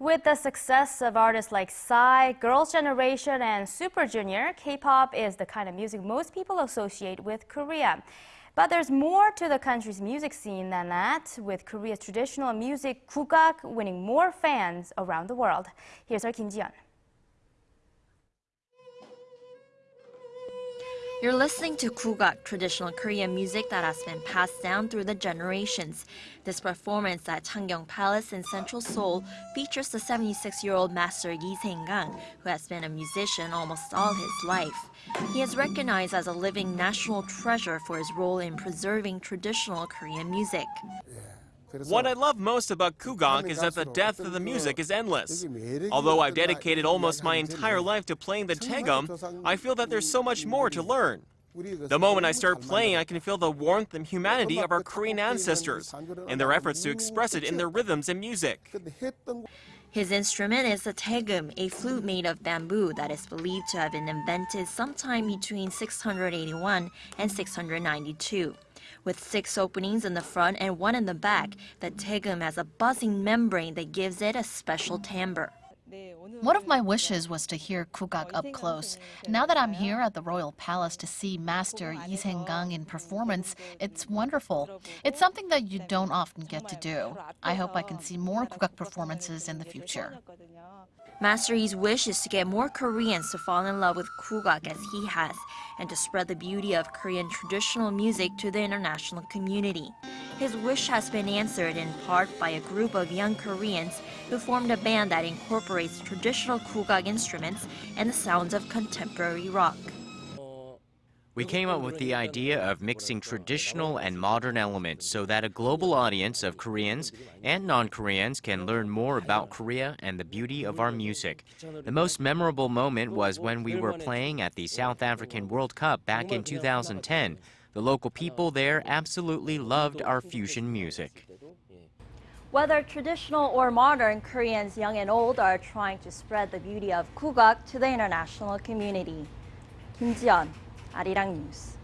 With the success of artists like Psy, Girls' Generation, and Super Junior, K-pop is the kind of music most people associate with Korea. But there's more to the country's music scene than that, with Korea's traditional music Kugak winning more fans around the world. Here's our Kim Ji-yeon. You're listening to Kugak, traditional Korean music that has been passed down through the generations. This performance at Changgyeong Palace in central Seoul features the 76-year-old master Yi Saeng-gang, who has been a musician almost all his life. He is recognized as a living national treasure for his role in preserving traditional Korean music. What I love most about Kugak is that the depth of the music is endless. Although I've dedicated almost my entire life to playing the daegum, I feel that there's so much more to learn. The moment I start playing, I can feel the warmth and humanity of our Korean ancestors and their efforts to express it in their rhythms and music. His instrument is the daegum, a flute made of bamboo that is believed to have been invented sometime between 681 and 692. With six openings in the front and one in the back, the daegum has a buzzing membrane that gives it a special timbre. One of my wishes was to hear Kugak up close. Now that I'm here at the Royal Palace to see Master Lee Saeng-gang in performance, it's wonderful. It's something that you don't often get to do. I hope I can see more Kugak performances in the future. Master Yi's wish is to get more Koreans to fall in love with Kugak as he has, and to spread the beauty of Korean traditional music to the international community. His wish has been answered in part by a group of young Koreans who formed a band that incorporates traditional Kugak instruments and the sounds of contemporary rock. We came up with the idea of mixing traditional and modern elements so that a global audience of Koreans and non-Koreans can learn more about Korea and the beauty of our music. The most memorable moment was when we were playing at the South African World Cup back in 2010. The local people there absolutely loved our fusion music. Whether traditional or modern, Koreans young and old are trying to spread the beauty of Kugak to the international community. Kim Ji-yeon, Arirang News.